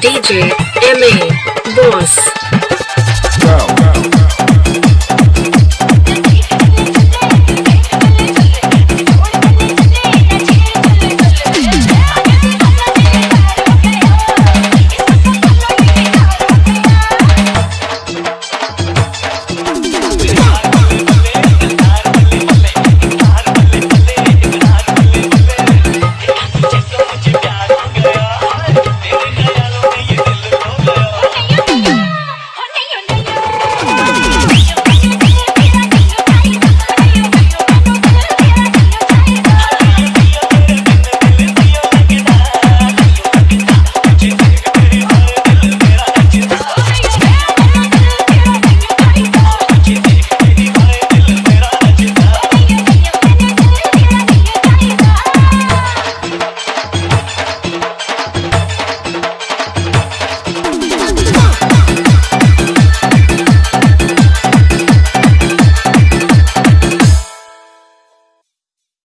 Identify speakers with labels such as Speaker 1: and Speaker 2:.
Speaker 1: DJ MA Boss.